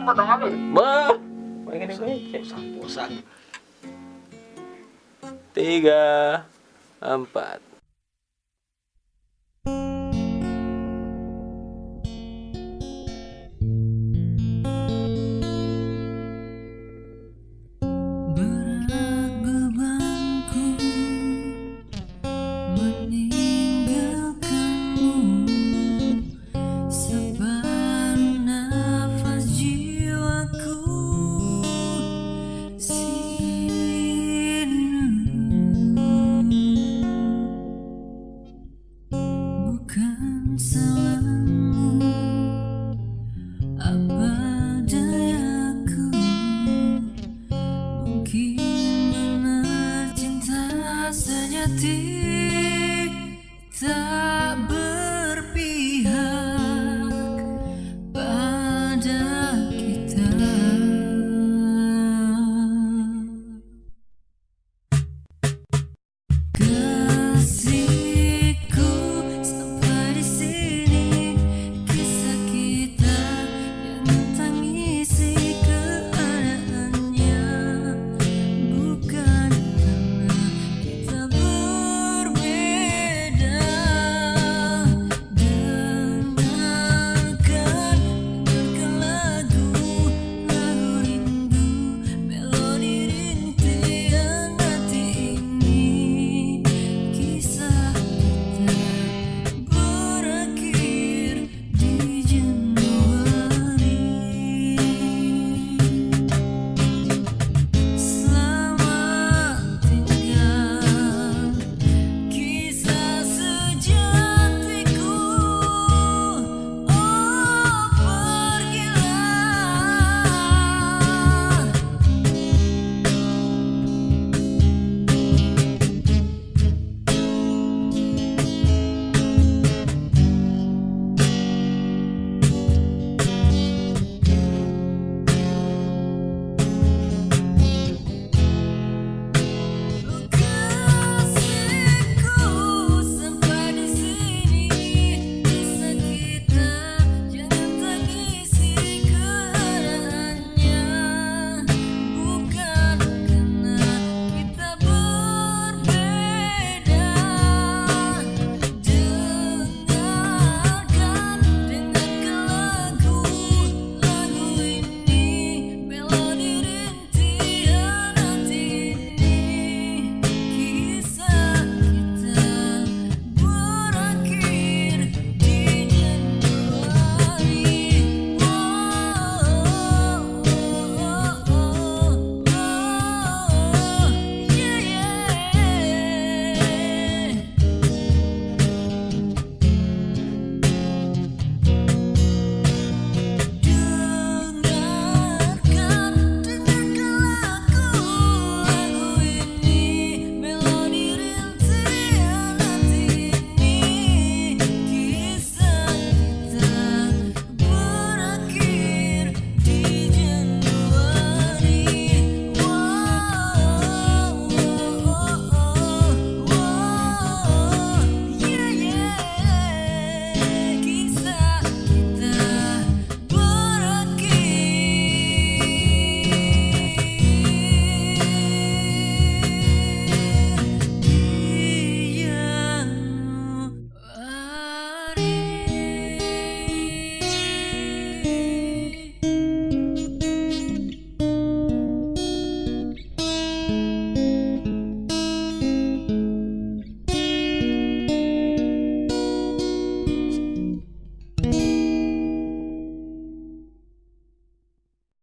Potong apa? Bah, Tiga, empat. Bukan salahmu. Apa dayaku Mungkin benar cinta sejati. Tak